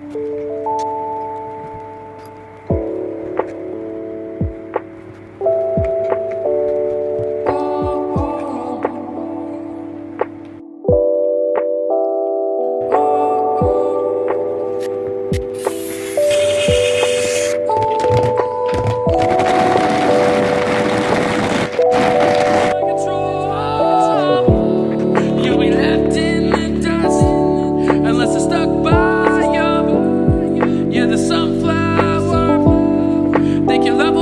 Bye. sunflower. Thank you, love.